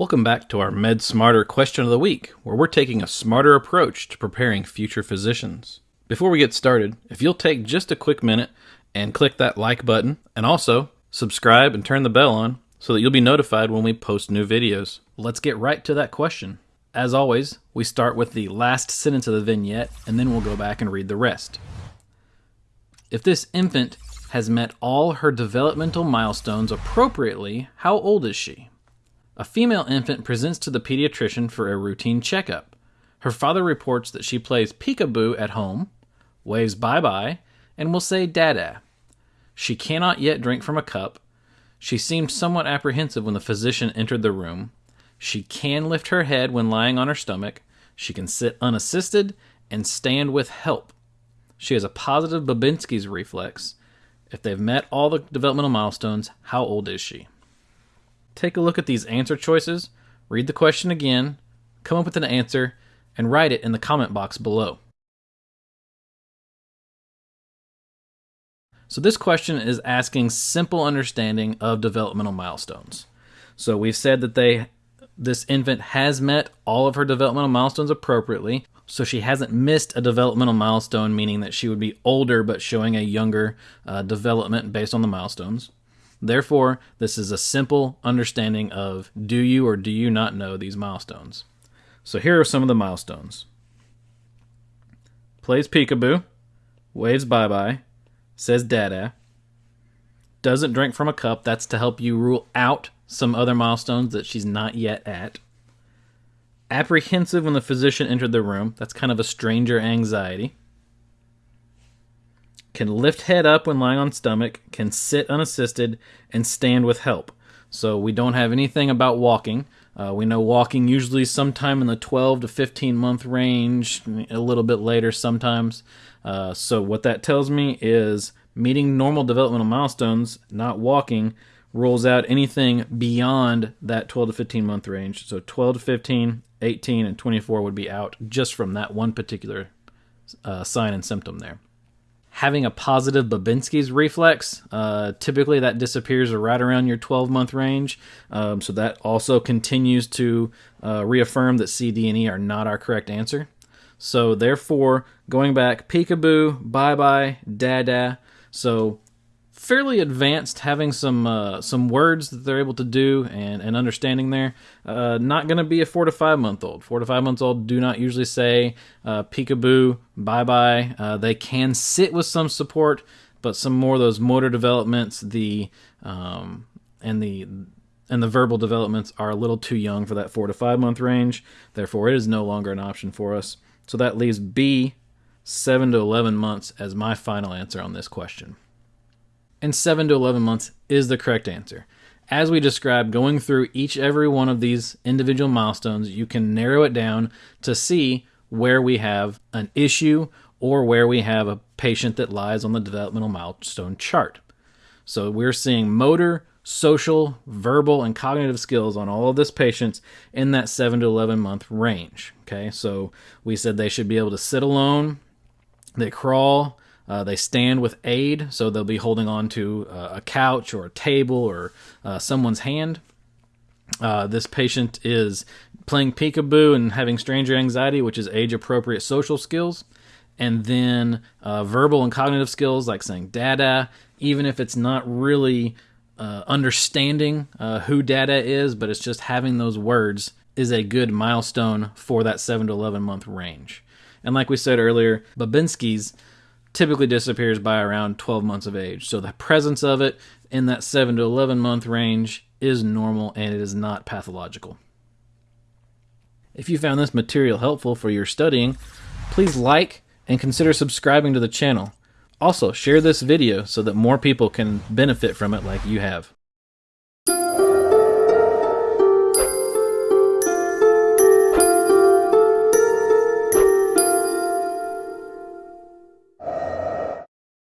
Welcome back to our Med Smarter question of the week, where we're taking a smarter approach to preparing future physicians. Before we get started, if you'll take just a quick minute and click that like button, and also subscribe and turn the bell on so that you'll be notified when we post new videos. Let's get right to that question. As always, we start with the last sentence of the vignette, and then we'll go back and read the rest. If this infant has met all her developmental milestones appropriately, how old is she? A female infant presents to the pediatrician for a routine checkup. Her father reports that she plays peekaboo at home, waves bye bye, and will say dada. She cannot yet drink from a cup. She seemed somewhat apprehensive when the physician entered the room. She can lift her head when lying on her stomach. She can sit unassisted and stand with help. She has a positive Babinski's reflex. If they've met all the developmental milestones, how old is she? Take a look at these answer choices, read the question again, come up with an answer, and write it in the comment box below. So this question is asking simple understanding of developmental milestones. So we've said that they this infant has met all of her developmental milestones appropriately. So she hasn't missed a developmental milestone, meaning that she would be older but showing a younger uh, development based on the milestones. Therefore, this is a simple understanding of do you or do you not know these milestones. So here are some of the milestones. Plays peekaboo, waves bye-bye, says dada, doesn't drink from a cup, that's to help you rule out some other milestones that she's not yet at. Apprehensive when the physician entered the room, that's kind of a stranger anxiety can lift head up when lying on stomach, can sit unassisted, and stand with help. So we don't have anything about walking. Uh, we know walking usually sometime in the 12 to 15 month range, a little bit later sometimes. Uh, so what that tells me is meeting normal developmental milestones, not walking, rules out anything beyond that 12 to 15 month range. So 12 to 15, 18, and 24 would be out just from that one particular uh, sign and symptom there having a positive Babinski's reflex. Uh, typically, that disappears right around your 12 month range. Um, so that also continues to uh, reaffirm that C, D, and E are not our correct answer. So therefore, going back, peekaboo, bye bye, dada. So fairly advanced, having some uh, some words that they're able to do and, and understanding there. Uh, not going to be a four to five month old. Four to five months old do not usually say uh, peekaboo, bye bye. Uh, they can sit with some support, but some more of those motor developments, the um, and the and the verbal developments are a little too young for that four to five month range. Therefore, it is no longer an option for us. So that leaves B, seven to eleven months, as my final answer on this question and 7 to 11 months is the correct answer. As we described, going through each every one of these individual milestones, you can narrow it down to see where we have an issue or where we have a patient that lies on the developmental milestone chart. So we're seeing motor, social, verbal, and cognitive skills on all of this patients in that 7 to 11 month range. Okay, so we said they should be able to sit alone, they crawl, uh, they stand with aid, so they'll be holding on to uh, a couch or a table or uh, someone's hand. Uh, this patient is playing peekaboo and having stranger anxiety, which is age appropriate social skills. And then uh, verbal and cognitive skills like saying dada, even if it's not really uh, understanding who dada is, but it's just having those words is a good milestone for that 7 to 11 month range. And like we said earlier, Babinski's typically disappears by around 12 months of age. So the presence of it in that 7 to 11 month range is normal and it is not pathological. If you found this material helpful for your studying, please like and consider subscribing to the channel. Also, share this video so that more people can benefit from it like you have.